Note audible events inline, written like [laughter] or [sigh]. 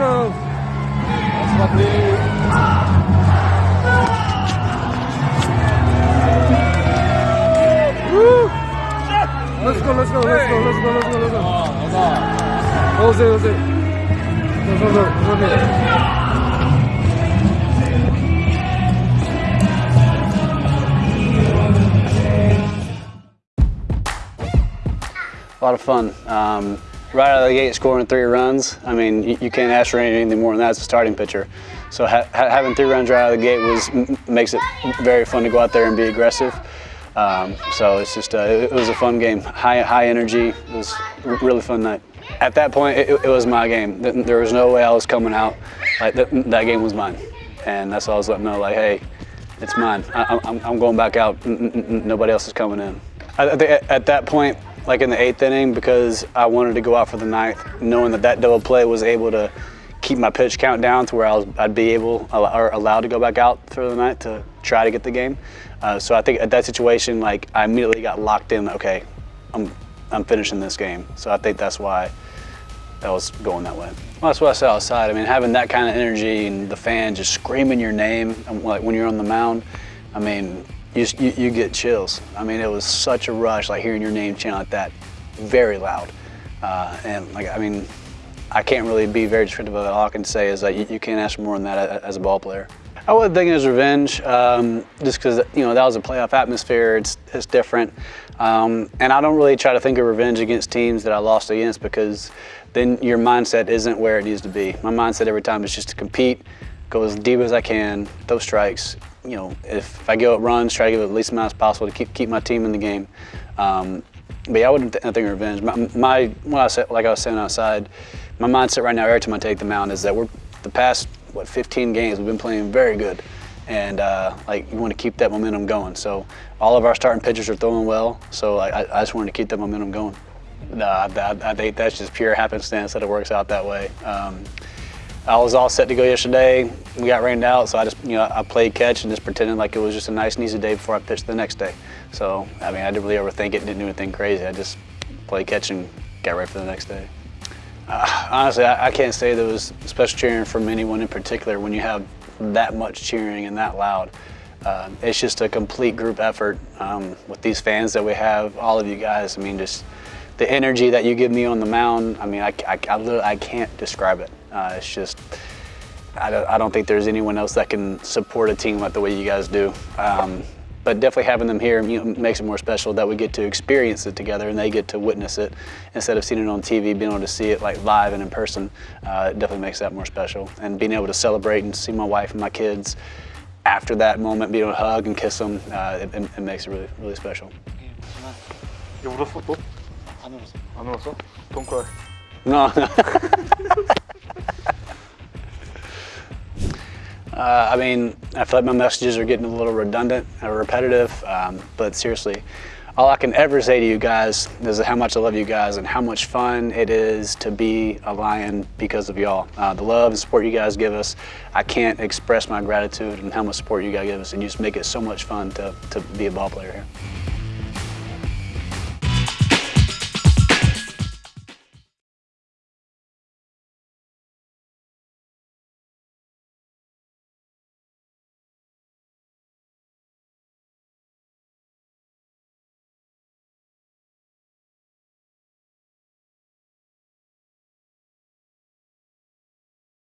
go. Woo! Let's go, let's go, let's go, let's go, let's go, let's go. Go, go, go, go, go. A lot of fun. Um, right out of the gate, scoring three runs. I mean, you, you can't ask for anything more than that as a starting pitcher. So ha ha having three runs right out of the gate was makes it very fun to go out there and be aggressive. Um, so it's just uh, it, was a fun game. High high energy. It was a really fun night. At that point, it, it was my game. There was no way I was coming out. Like that, that game was mine, and that's all I was letting know. Like, hey, it's mine. I, I'm, I'm going back out. N- Nobody else is coming in. At that point, like in the eighth inning, because I wanted to go out for the ninth, knowing that that double play was able to keep my pitch count down to where I I'd be able or allowed to go back out for the ninth to try to get the game. Uh, so I think at that situation, like I immediately got locked in. Okay, I'm I'm finishing this game. So I think that's why that was going that way. Well, that's what I said outside. I mean, having that kind of energy and the fans just screaming your name, like when you're on the mound, I mean, you, you, you get chills. I mean, it was such a rush, like hearing your name chant like that, very loud. Uh, and like, I mean, I can't really be very descriptive of it. All I can say is that you, you can't ask for more than that as a ball player. I wasn't thinking it was revenge, um, just because you know that was a playoff atmosphere. It's it's different, um, and I don't really try to think of revenge against teams that I lost against because then your mindset isn't where it needs to be. My mindset every time is just to compete, go as deep as I can, throw strikes. You know, if, I go at runs, try to give the least amount as possible to keep keep my team in the game. Um, but yeah, I wouldn't th- think of revenge. My, my what I said, like I was saying outside, my mindset right now, every time I take the mound, is that we're the past what 15 games we've been playing very good, and uh, like you want to keep that momentum going. So all of our starting pitchers are throwing well. So I, I just wanted to keep that momentum going. Nah, I, I think that's just pure happenstance that it works out that way. Um, I was all set to go yesterday. We got rained out, so I just, you know, I played catch and just pretended like it was just a nice and easy day before I pitched the next day. So, I mean, I didn't really overthink it, didn't do anything crazy. I just played catch and got ready for the next day. Uh, honestly, I, I can't say there was special cheering from anyone in particular when you have that much cheering and that loud. Uh, it's just a complete group effort um, with these fans that we have, all of you guys. I mean, just the energy that you give me on the mound, I mean, I, I, I, I can't describe it. Uh, it's just, I don't, I don't think there's anyone else that can support a team like the way you guys do. Um, but definitely having them here you know, makes it more special that we get to experience it together and they get to witness it instead of seeing it on TV, being able to see it like live and in person. Uh, it definitely makes that more special. And being able to celebrate and see my wife and my kids after that moment, being able to hug and kiss them, uh, it, it, it makes it really, really special. 이거 울었어 또? 안 울었어. 안 울었어? Don't cry. No. [laughs] uh, I mean, I feel like my messages are getting a little redundant and repetitive, um, but seriously, all I can ever say to you guys is how much I love you guys and how much fun it is to be a Lion because of y'all. Uh, the love and support you guys give us, I can't express my gratitude and how much support you guys give us, and you just make it so much fun to, to be a ball player here.